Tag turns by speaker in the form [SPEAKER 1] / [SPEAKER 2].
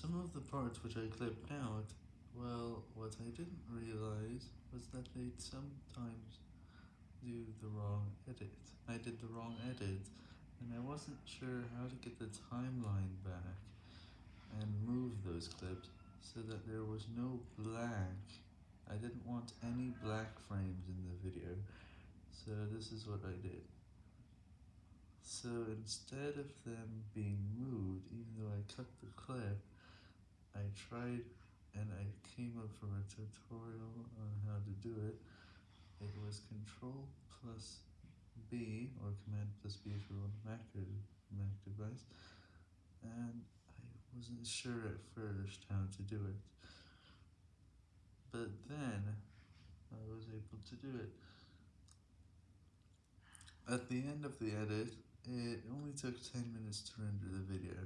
[SPEAKER 1] Some of the parts which I clipped out, well, what I didn't realize was that they'd sometimes do the wrong edit. I did the wrong edit, and I wasn't sure how to get the timeline back and move those clips so that there was no black. I didn't want any black frames in the video, so this is what I did. So instead of them being moved, even though I cut the clip, I tried and I came up from a tutorial on how to do it. It was Control plus B, or Command plus B if you're on a Mac, or Mac device, and I wasn't sure at first how to do it, but then I was able to do it. At the end of the edit, it only took 10 minutes to render the video.